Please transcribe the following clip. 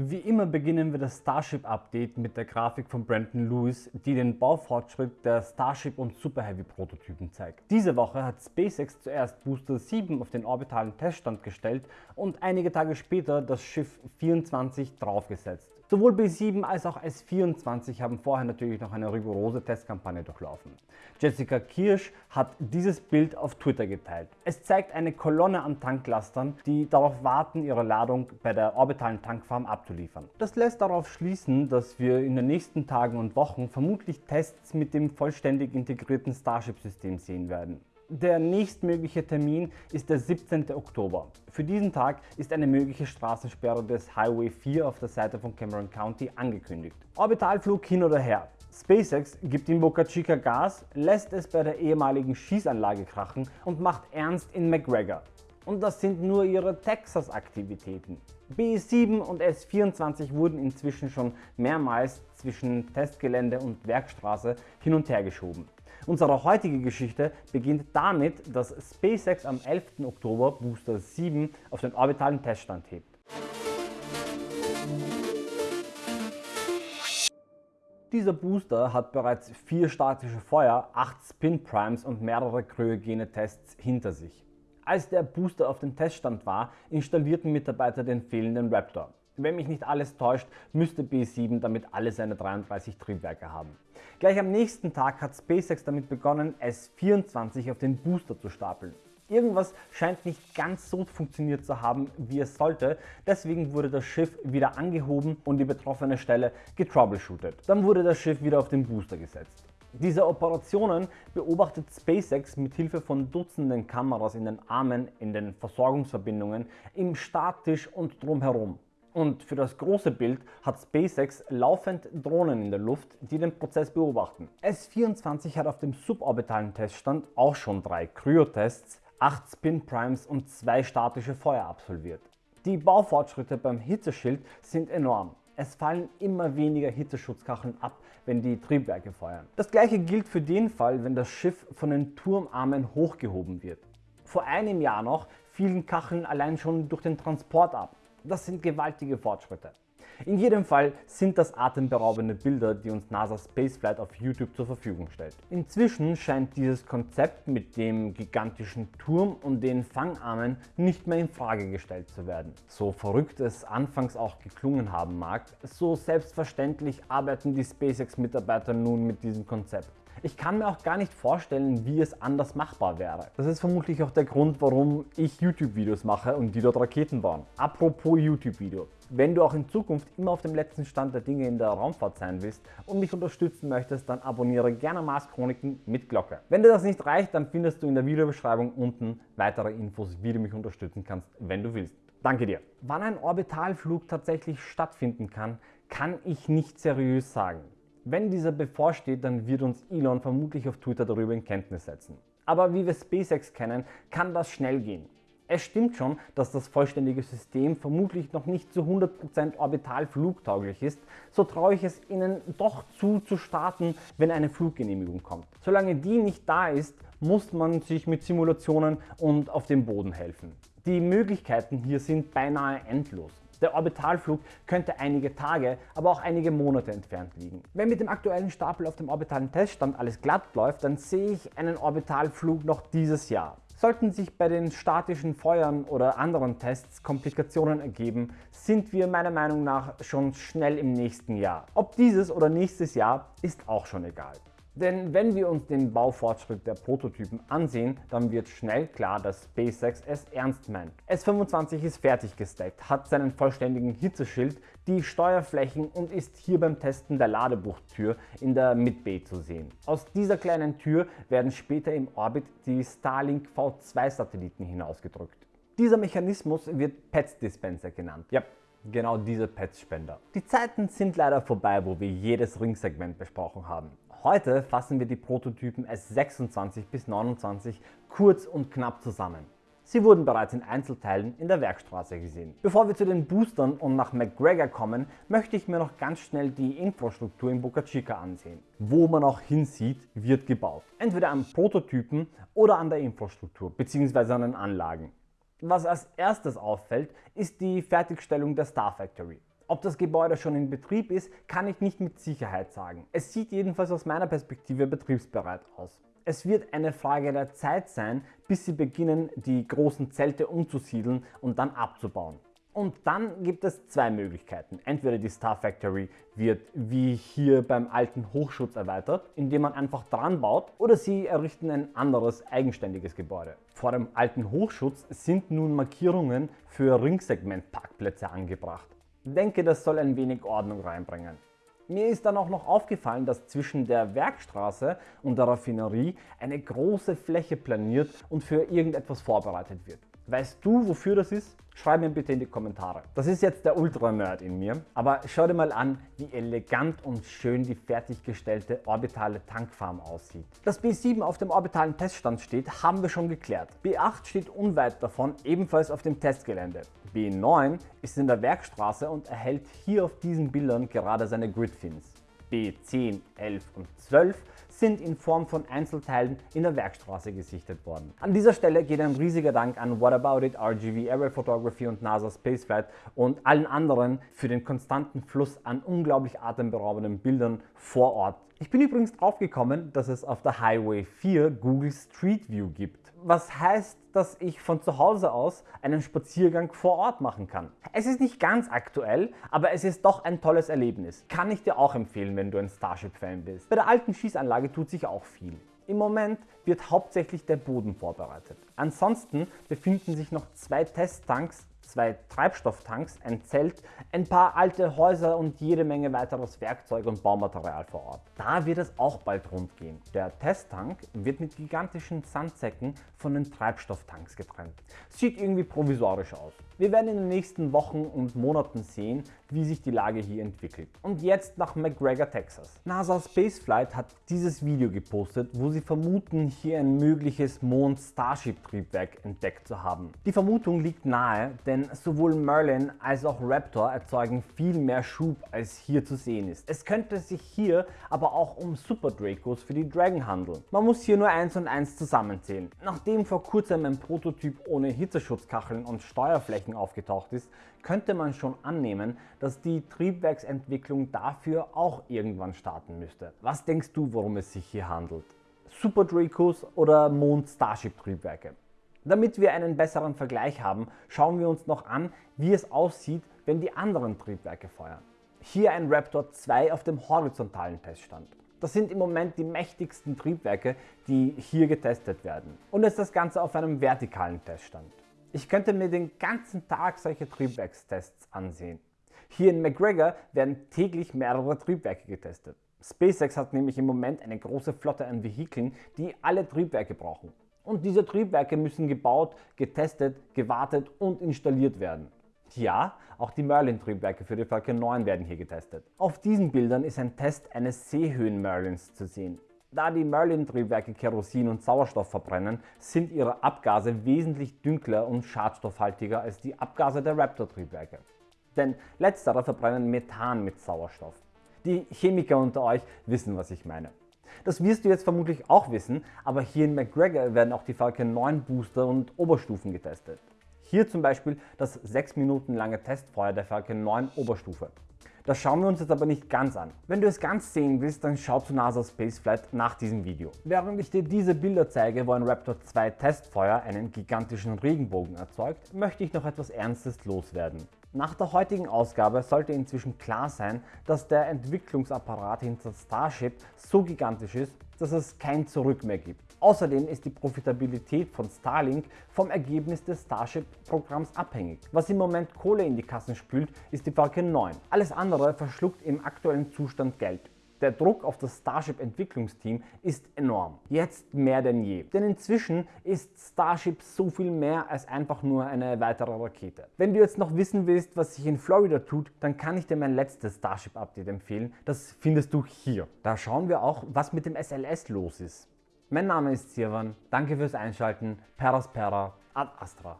Wie immer beginnen wir das Starship Update mit der Grafik von Brandon Lewis, die den Baufortschritt der Starship und Super Heavy Prototypen zeigt. Diese Woche hat SpaceX zuerst Booster 7 auf den orbitalen Teststand gestellt und einige Tage später das Schiff 24 draufgesetzt. Sowohl B7 als auch S24 haben vorher natürlich noch eine rigorose Testkampagne durchlaufen. Jessica Kirsch hat dieses Bild auf Twitter geteilt. Es zeigt eine Kolonne an Tanklastern, die darauf warten, ihre Ladung bei der orbitalen Tankfarm abzuliefern. Das lässt darauf schließen, dass wir in den nächsten Tagen und Wochen vermutlich Tests mit dem vollständig integrierten Starship-System sehen werden. Der nächstmögliche Termin ist der 17. Oktober. Für diesen Tag ist eine mögliche Straßensperre des Highway 4 auf der Seite von Cameron County angekündigt. Orbitalflug hin oder her. SpaceX gibt in Boca Chica Gas, lässt es bei der ehemaligen Schießanlage krachen und macht ernst in McGregor. Und das sind nur ihre Texas-Aktivitäten. B7 und S24 wurden inzwischen schon mehrmals zwischen Testgelände und Werkstraße hin und her geschoben. Unsere heutige Geschichte beginnt damit, dass SpaceX am 11. Oktober Booster 7 auf den orbitalen Teststand hebt. Dieser Booster hat bereits vier statische Feuer, acht Spin Primes und mehrere kryogene Tests hinter sich. Als der Booster auf dem Teststand war, installierten Mitarbeiter den fehlenden Raptor. Wenn mich nicht alles täuscht, müsste B7 damit alle seine 33 Triebwerke haben. Gleich am nächsten Tag hat SpaceX damit begonnen, S24 auf den Booster zu stapeln. Irgendwas scheint nicht ganz so funktioniert zu haben, wie es sollte, deswegen wurde das Schiff wieder angehoben und die betroffene Stelle getroubleshootet. Dann wurde das Schiff wieder auf den Booster gesetzt. Diese Operationen beobachtet SpaceX mit Hilfe von Dutzenden Kameras in den Armen, in den Versorgungsverbindungen, im Starttisch und drumherum. Und für das große Bild hat SpaceX laufend Drohnen in der Luft, die den Prozess beobachten. S24 hat auf dem suborbitalen Teststand auch schon drei Kryotests, 8 Spin Primes und zwei statische Feuer absolviert. Die Baufortschritte beim Hitzeschild sind enorm. Es fallen immer weniger Hitzeschutzkacheln ab, wenn die Triebwerke feuern. Das gleiche gilt für den Fall, wenn das Schiff von den Turmarmen hochgehoben wird. Vor einem Jahr noch fielen Kacheln allein schon durch den Transport ab. Das sind gewaltige Fortschritte. In jedem Fall sind das atemberaubende Bilder, die uns NASA Spaceflight auf YouTube zur Verfügung stellt. Inzwischen scheint dieses Konzept mit dem gigantischen Turm und den Fangarmen nicht mehr in Frage gestellt zu werden. So verrückt es anfangs auch geklungen haben mag, so selbstverständlich arbeiten die SpaceX-Mitarbeiter nun mit diesem Konzept. Ich kann mir auch gar nicht vorstellen, wie es anders machbar wäre. Das ist vermutlich auch der Grund, warum ich YouTube-Videos mache und die dort Raketen bauen. Apropos YouTube-Video. Wenn du auch in Zukunft immer auf dem letzten Stand der Dinge in der Raumfahrt sein willst und mich unterstützen möchtest, dann abonniere gerne Mars Chroniken mit Glocke. Wenn dir das nicht reicht, dann findest du in der Videobeschreibung unten weitere Infos, wie du mich unterstützen kannst, wenn du willst. Danke dir. Wann ein Orbitalflug tatsächlich stattfinden kann, kann ich nicht seriös sagen. Wenn dieser bevorsteht, dann wird uns Elon vermutlich auf Twitter darüber in Kenntnis setzen. Aber wie wir SpaceX kennen, kann das schnell gehen. Es stimmt schon, dass das vollständige System vermutlich noch nicht zu 100% orbital flugtauglich ist, so traue ich es Ihnen doch zu, zu starten, wenn eine Fluggenehmigung kommt. Solange die nicht da ist, muss man sich mit Simulationen und auf dem Boden helfen. Die Möglichkeiten hier sind beinahe endlos. Der Orbitalflug könnte einige Tage, aber auch einige Monate entfernt liegen. Wenn mit dem aktuellen Stapel auf dem orbitalen Teststand alles glatt läuft, dann sehe ich einen Orbitalflug noch dieses Jahr. Sollten sich bei den statischen Feuern oder anderen Tests Komplikationen ergeben, sind wir meiner Meinung nach schon schnell im nächsten Jahr. Ob dieses oder nächstes Jahr ist auch schon egal. Denn wenn wir uns den Baufortschritt der Prototypen ansehen, dann wird schnell klar, dass SpaceX es ernst meint. S25 ist fertig gesteckt, hat seinen vollständigen Hitzeschild, die Steuerflächen und ist hier beim Testen der Ladebuchtür in der Mid-Bay zu sehen. Aus dieser kleinen Tür werden später im Orbit die Starlink V2 Satelliten hinausgedrückt. Dieser Mechanismus wird PETS Dispenser genannt. Ja, genau diese PETS-Spender. Die Zeiten sind leider vorbei, wo wir jedes Ringsegment besprochen haben. Heute fassen wir die Prototypen S26 bis 29 kurz und knapp zusammen. Sie wurden bereits in Einzelteilen in der Werkstraße gesehen. Bevor wir zu den Boostern und nach McGregor kommen, möchte ich mir noch ganz schnell die Infrastruktur in Boca Chica ansehen. Wo man auch hinsieht, wird gebaut. Entweder an Prototypen oder an der Infrastruktur bzw. an den Anlagen. Was als erstes auffällt, ist die Fertigstellung der Star Factory. Ob das Gebäude schon in Betrieb ist, kann ich nicht mit Sicherheit sagen. Es sieht jedenfalls aus meiner Perspektive betriebsbereit aus. Es wird eine Frage der Zeit sein, bis sie beginnen, die großen Zelte umzusiedeln und dann abzubauen. Und dann gibt es zwei Möglichkeiten. Entweder die Star Factory wird wie hier beim alten Hochschutz erweitert, indem man einfach dran baut, oder sie errichten ein anderes eigenständiges Gebäude. Vor dem alten Hochschutz sind nun Markierungen für Ringsegmentparkplätze angebracht. Denke, das soll ein wenig Ordnung reinbringen. Mir ist dann auch noch aufgefallen, dass zwischen der Werkstraße und der Raffinerie eine große Fläche planiert und für irgendetwas vorbereitet wird. Weißt du, wofür das ist? Schreib mir bitte in die Kommentare. Das ist jetzt der Ultra-Nerd in mir, aber schau dir mal an, wie elegant und schön die fertiggestellte orbitale Tankfarm aussieht. Dass B7 auf dem orbitalen Teststand steht, haben wir schon geklärt. B8 steht unweit davon, ebenfalls auf dem Testgelände. B9 ist in der Werkstraße und erhält hier auf diesen Bildern gerade seine Gridfins. B10, 11 und 12 sind in Form von Einzelteilen in der Werkstraße gesichtet worden. An dieser Stelle geht ein riesiger Dank an What About It, RGV Aerial Photography und NASA Spaceflight und allen anderen für den konstanten Fluss an unglaublich atemberaubenden Bildern vor Ort. Ich bin übrigens drauf gekommen, dass es auf der Highway 4 Google Street View gibt was heißt, dass ich von zu Hause aus einen Spaziergang vor Ort machen kann. Es ist nicht ganz aktuell, aber es ist doch ein tolles Erlebnis. Kann ich dir auch empfehlen, wenn du ein Starship-Fan bist. Bei der alten Schießanlage tut sich auch viel. Im Moment wird hauptsächlich der Boden vorbereitet. Ansonsten befinden sich noch zwei Testtanks zwei Treibstofftanks, ein Zelt, ein paar alte Häuser und jede Menge weiteres Werkzeug und Baumaterial vor Ort. Da wird es auch bald rund gehen. Der Testtank wird mit gigantischen Sandsäcken von den Treibstofftanks getrennt. Sieht irgendwie provisorisch aus. Wir werden in den nächsten Wochen und Monaten sehen, wie sich die Lage hier entwickelt. Und jetzt nach McGregor, Texas. NASA Spaceflight hat dieses Video gepostet, wo sie vermuten, hier ein mögliches Mond-Starship-Triebwerk entdeckt zu haben. Die Vermutung liegt nahe, denn sowohl Merlin als auch Raptor erzeugen viel mehr Schub, als hier zu sehen ist. Es könnte sich hier aber auch um Super Dracos für die Dragon handeln. Man muss hier nur eins und eins zusammenzählen. Nachdem vor kurzem ein Prototyp ohne Hitzeschutzkacheln und Steuerflächen Bereichen aufgetaucht ist, könnte man schon annehmen, dass die Triebwerksentwicklung dafür auch irgendwann starten müsste. Was denkst du, worum es sich hier handelt? Super Dracos oder Mond Starship Triebwerke? Damit wir einen besseren Vergleich haben, schauen wir uns noch an, wie es aussieht, wenn die anderen Triebwerke feuern. Hier ein Raptor 2 auf dem horizontalen Teststand. Das sind im Moment die mächtigsten Triebwerke, die hier getestet werden. Und jetzt das Ganze auf einem vertikalen Teststand. Ich könnte mir den ganzen Tag solche Triebwerkstests ansehen. Hier in McGregor werden täglich mehrere Triebwerke getestet. SpaceX hat nämlich im Moment eine große Flotte an Vehikeln, die alle Triebwerke brauchen. Und diese Triebwerke müssen gebaut, getestet, gewartet und installiert werden. Ja, auch die Merlin-Triebwerke für die Falcon 9 werden hier getestet. Auf diesen Bildern ist ein Test eines Seehöhen-Merlins zu sehen. Da die Merlin-Triebwerke Kerosin und Sauerstoff verbrennen, sind ihre Abgase wesentlich dünkler und schadstoffhaltiger als die Abgase der Raptor-Triebwerke. Denn letztere verbrennen Methan mit Sauerstoff. Die Chemiker unter euch wissen, was ich meine. Das wirst du jetzt vermutlich auch wissen, aber hier in McGregor werden auch die Falcon 9 Booster und Oberstufen getestet. Hier zum Beispiel das 6 Minuten lange Testfeuer der Falcon 9 Oberstufe. Das schauen wir uns jetzt aber nicht ganz an. Wenn du es ganz sehen willst, dann schau zu NASA Spaceflight nach diesem Video. Während ich dir diese Bilder zeige, wo ein Raptor 2 Testfeuer einen gigantischen Regenbogen erzeugt, möchte ich noch etwas Ernstes loswerden. Nach der heutigen Ausgabe sollte inzwischen klar sein, dass der Entwicklungsapparat hinter Starship so gigantisch ist, dass es kein Zurück mehr gibt. Außerdem ist die Profitabilität von Starlink vom Ergebnis des Starship-Programms abhängig. Was im Moment Kohle in die Kassen spült, ist die Falcon 9. Alles andere verschluckt im aktuellen Zustand Geld. Der Druck auf das Starship-Entwicklungsteam ist enorm. Jetzt mehr denn je. Denn inzwischen ist Starship so viel mehr als einfach nur eine weitere Rakete. Wenn du jetzt noch wissen willst, was sich in Florida tut, dann kann ich dir mein letztes Starship-Update empfehlen. Das findest du hier. Da schauen wir auch, was mit dem SLS los ist. Mein Name ist Sirwan, danke fürs Einschalten, Peraspera, ad Astra.